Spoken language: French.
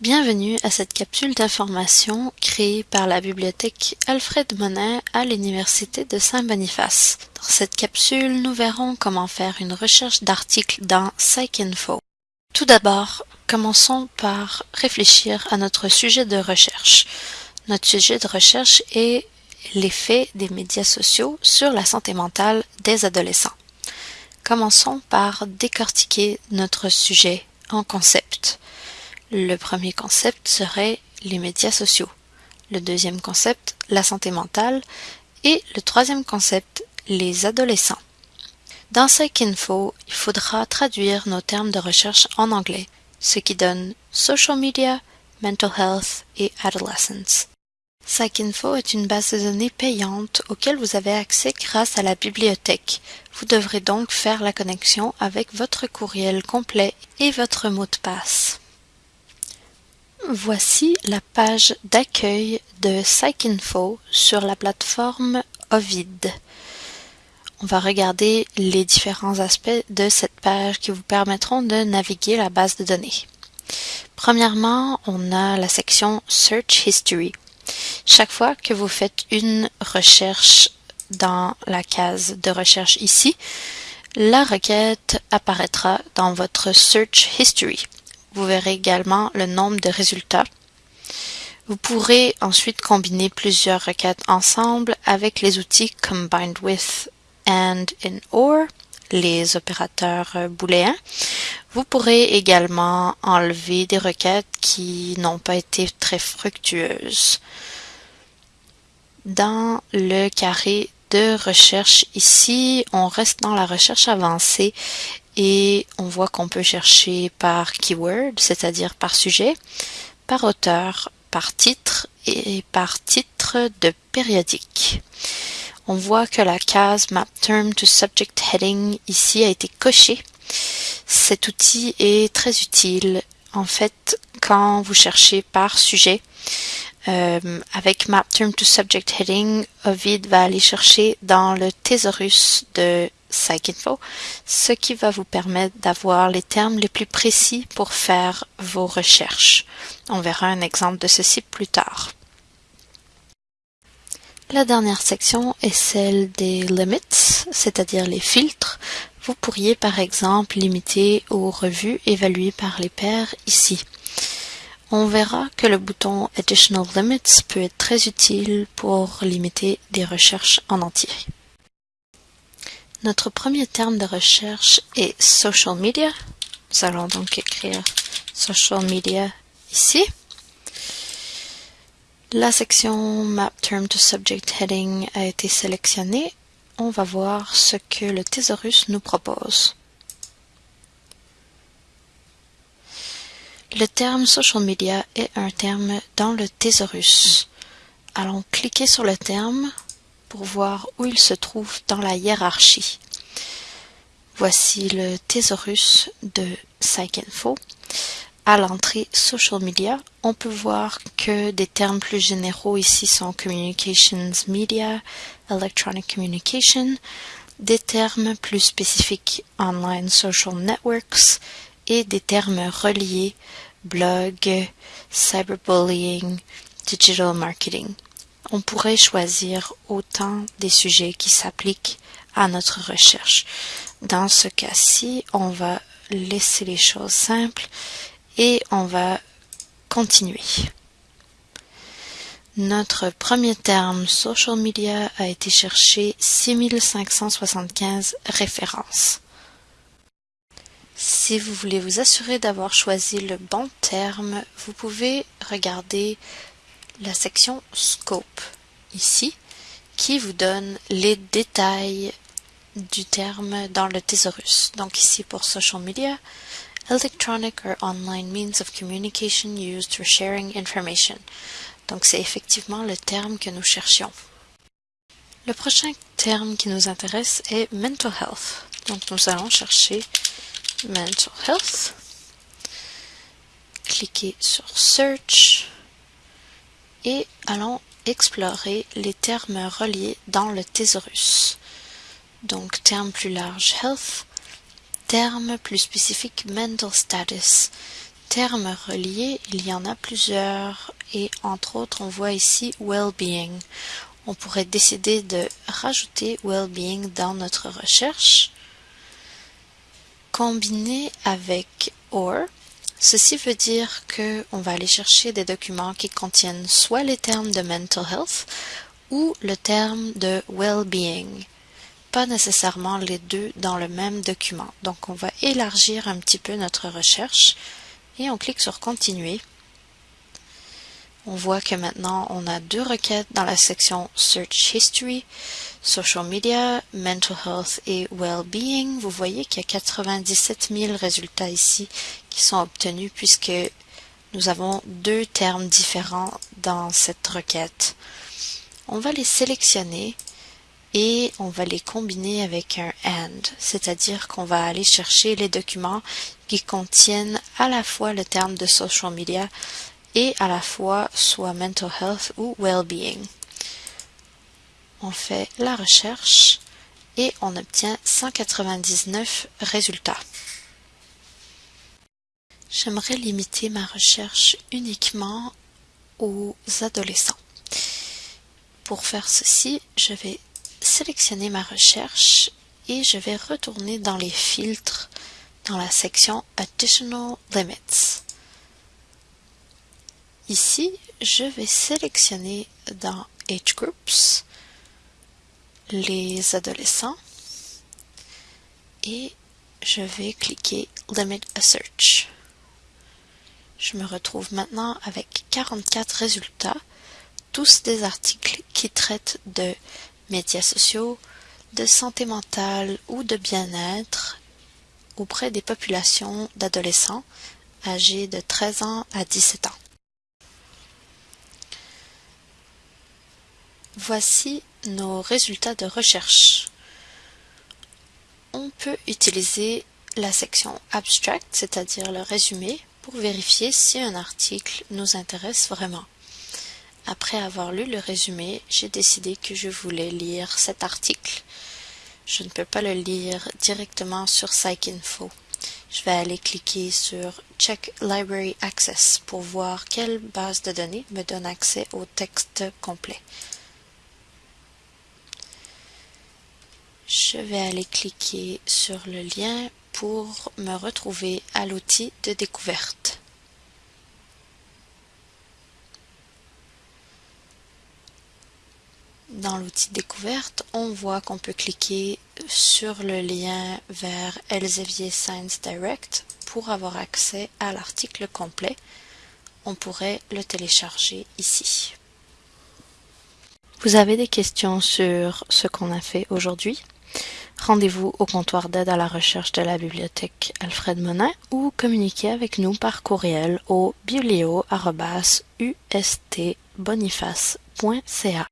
Bienvenue à cette capsule d'information créée par la bibliothèque Alfred Monin à l'Université de Saint-Boniface. Dans cette capsule, nous verrons comment faire une recherche d'articles dans PsycInfo. Tout d'abord, commençons par réfléchir à notre sujet de recherche. Notre sujet de recherche est l'effet des médias sociaux sur la santé mentale des adolescents. Commençons par décortiquer notre sujet en concept. Le premier concept serait les médias sociaux. Le deuxième concept, la santé mentale. Et le troisième concept, les adolescents. Dans PsycInfo, il faudra traduire nos termes de recherche en anglais, ce qui donne social media, mental health et adolescence. PsycInfo est une base de données payante auquel vous avez accès grâce à la bibliothèque. Vous devrez donc faire la connexion avec votre courriel complet et votre mot de passe. Voici la page d'accueil de PsycInfo sur la plateforme Ovid. On va regarder les différents aspects de cette page qui vous permettront de naviguer la base de données. Premièrement, on a la section Search History. Chaque fois que vous faites une recherche dans la case de recherche ici, la requête apparaîtra dans votre Search History. Vous verrez également le nombre de résultats. Vous pourrez ensuite combiner plusieurs requêtes ensemble avec les outils Combined with and in or, les opérateurs booléens. Vous pourrez également enlever des requêtes qui n'ont pas été très fructueuses. Dans le carré de recherche ici, on reste dans la recherche avancée et on voit qu'on peut chercher par keyword, c'est-à-dire par sujet, par auteur, par titre et par titre de périodique. On voit que la case Map Term to Subject Heading ici a été cochée. Cet outil est très utile en fait quand vous cherchez par sujet. Euh, avec Map Term to Subject Heading, Ovid va aller chercher dans le thésaurus de PsycInfo, ce qui va vous permettre d'avoir les termes les plus précis pour faire vos recherches. On verra un exemple de ceci plus tard. La dernière section est celle des limits, c'est-à-dire les filtres. Vous pourriez par exemple limiter aux revues évaluées par les pairs ici. On verra que le bouton Additional Limits peut être très utile pour limiter des recherches en entier. Notre premier terme de recherche est social media. Nous allons donc écrire social media ici. La section Map Term to Subject Heading a été sélectionnée. On va voir ce que le thésaurus nous propose. Le terme social media est un terme dans le thésaurus. Allons cliquer sur le terme pour voir où il se trouve dans la hiérarchie. Voici le thésaurus de PsycInfo. À l'entrée Social Media, on peut voir que des termes plus généraux ici sont Communications Media, Electronic Communication, des termes plus spécifiques Online Social Networks et des termes reliés Blog, Cyberbullying, Digital Marketing on pourrait choisir autant des sujets qui s'appliquent à notre recherche. Dans ce cas-ci, on va laisser les choses simples et on va continuer. Notre premier terme social media a été cherché 6575 références. Si vous voulez vous assurer d'avoir choisi le bon terme, vous pouvez regarder la section Scope ici qui vous donne les détails du terme dans le thésaurus. Donc ici pour social media, electronic or online means of communication used for sharing information. Donc c'est effectivement le terme que nous cherchions. Le prochain terme qui nous intéresse est mental health. Donc nous allons chercher mental health. Cliquez sur search et allons explorer les termes reliés dans le thésaurus. Donc terme plus large health, terme plus spécifique mental status, termes reliés, il y en a plusieurs et entre autres on voit ici well-being. On pourrait décider de rajouter well-being dans notre recherche. Combiné avec or, ceci veut dire que on va aller chercher des documents qui contiennent soit les termes de mental health ou le terme de well-being pas nécessairement les deux dans le même document. Donc on va élargir un petit peu notre recherche et on clique sur continuer. On voit que maintenant on a deux requêtes dans la section Search History, Social Media, Mental Health et Well-being. Vous voyez qu'il y a 97 000 résultats ici qui sont obtenus puisque nous avons deux termes différents dans cette requête. On va les sélectionner et on va les combiner avec un AND, c'est-à-dire qu'on va aller chercher les documents qui contiennent à la fois le terme de social media et à la fois soit mental health ou well-being. On fait la recherche et on obtient 199 résultats. J'aimerais limiter ma recherche uniquement aux adolescents. Pour faire ceci, je vais sélectionner ma recherche et je vais retourner dans les filtres dans la section Additional Limits. Ici, je vais sélectionner dans Age Groups les adolescents et je vais cliquer Limit a Search. Je me retrouve maintenant avec 44 résultats, tous des articles qui traitent de médias sociaux, de santé mentale ou de bien-être auprès des populations d'adolescents âgés de 13 ans à 17 ans. Voici nos résultats de recherche. On peut utiliser la section Abstract, c'est-à-dire le résumé, pour vérifier si un article nous intéresse vraiment. Après avoir lu le résumé, j'ai décidé que je voulais lire cet article. Je ne peux pas le lire directement sur PsycInfo. Je vais aller cliquer sur Check Library Access pour voir quelle base de données me donne accès au texte complet. Je vais aller cliquer sur le lien pour me retrouver à l'outil de découverte. Dans l'outil découverte, on voit qu'on peut cliquer sur le lien vers Elsevier Science Direct pour avoir accès à l'article complet. On pourrait le télécharger ici. Vous avez des questions sur ce qu'on a fait aujourd'hui? Rendez-vous au comptoir d'aide à la recherche de la bibliothèque Alfred Monin ou communiquez avec nous par courriel au biblio.ustboniface.ca.